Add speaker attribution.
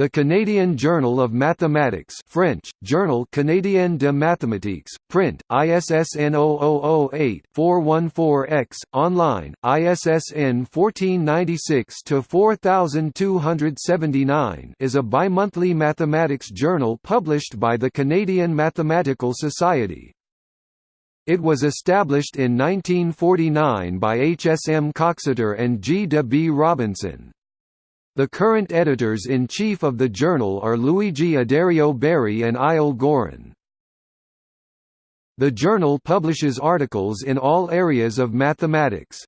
Speaker 1: The Canadian Journal of Mathematics French, Journal Canadien de Mathématiques, print, ISSN 0008-414-X, online, ISSN 1496-4279 is a bimonthly mathematics journal published by the Canadian Mathematical Society. It was established in 1949 by H. S. M. Coxeter and G. de B. Robinson. The current editors-in-chief of the journal are Louigi Addario-Berry and Eyal Goren. The journal publishes articles in all areas of mathematics.